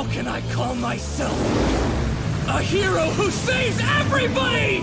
How can I call myself? A hero who saves everybody!